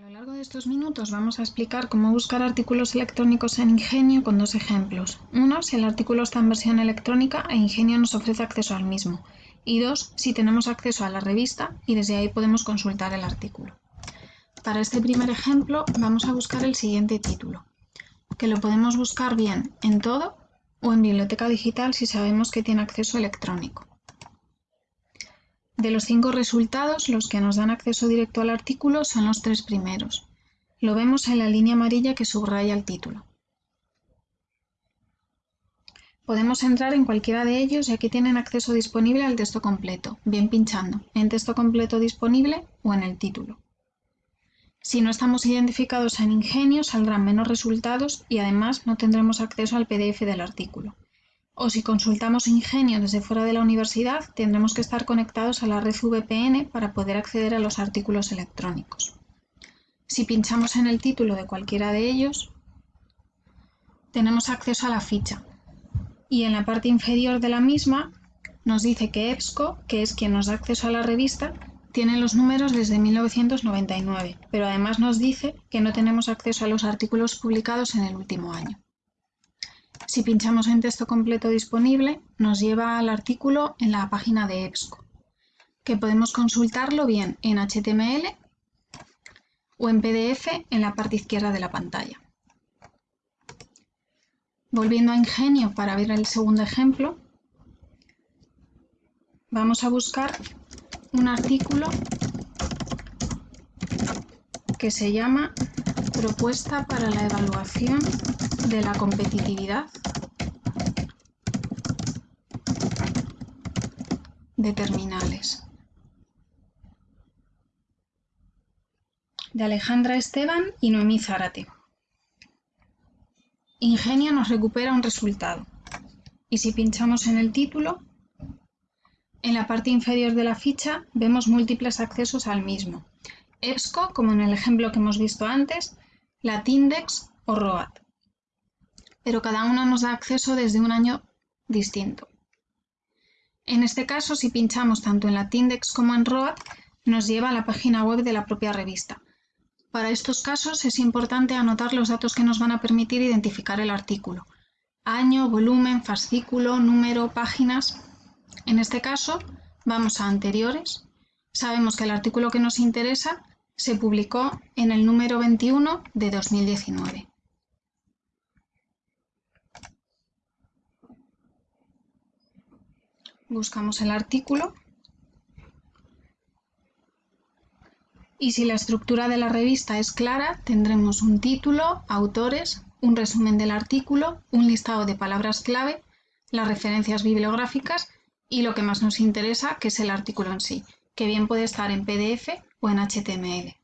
A lo largo de estos minutos vamos a explicar cómo buscar artículos electrónicos en Ingenio con dos ejemplos. Uno, si el artículo está en versión electrónica e Ingenio nos ofrece acceso al mismo. Y dos, si tenemos acceso a la revista y desde ahí podemos consultar el artículo. Para este primer ejemplo vamos a buscar el siguiente título, que lo podemos buscar bien en todo o en biblioteca digital si sabemos que tiene acceso electrónico. De los cinco resultados, los que nos dan acceso directo al artículo son los tres primeros. Lo vemos en la línea amarilla que subraya el título. Podemos entrar en cualquiera de ellos y aquí tienen acceso disponible al texto completo, bien pinchando en texto completo disponible o en el título. Si no estamos identificados en Ingenio saldrán menos resultados y además no tendremos acceso al PDF del artículo o si consultamos Ingenio desde fuera de la universidad, tendremos que estar conectados a la red VPN para poder acceder a los artículos electrónicos. Si pinchamos en el título de cualquiera de ellos, tenemos acceso a la ficha y en la parte inferior de la misma nos dice que EBSCO, que es quien nos da acceso a la revista, tiene los números desde 1999, pero además nos dice que no tenemos acceso a los artículos publicados en el último año. Si pinchamos en texto completo disponible, nos lleva al artículo en la página de EBSCO, que podemos consultarlo bien en HTML o en PDF en la parte izquierda de la pantalla. Volviendo a Ingenio para ver el segundo ejemplo, vamos a buscar un artículo que se llama Propuesta para la evaluación de la competitividad de terminales. De Alejandra Esteban y Noemí Zárate. Ingenio nos recupera un resultado. Y si pinchamos en el título, en la parte inferior de la ficha vemos múltiples accesos al mismo. EBSCO, como en el ejemplo que hemos visto antes, Latindex o ROAD. Pero cada uno nos da acceso desde un año distinto. En este caso, si pinchamos tanto en Latindex como en ROAD, nos lleva a la página web de la propia revista. Para estos casos es importante anotar los datos que nos van a permitir identificar el artículo. Año, volumen, fascículo, número, páginas. En este caso, vamos a anteriores. Sabemos que el artículo que nos interesa se publicó en el número 21 de 2019. Buscamos el artículo y si la estructura de la revista es clara, tendremos un título, autores, un resumen del artículo, un listado de palabras clave, las referencias bibliográficas y lo que más nos interesa, que es el artículo en sí, que bien puede estar en PDF o en HTML.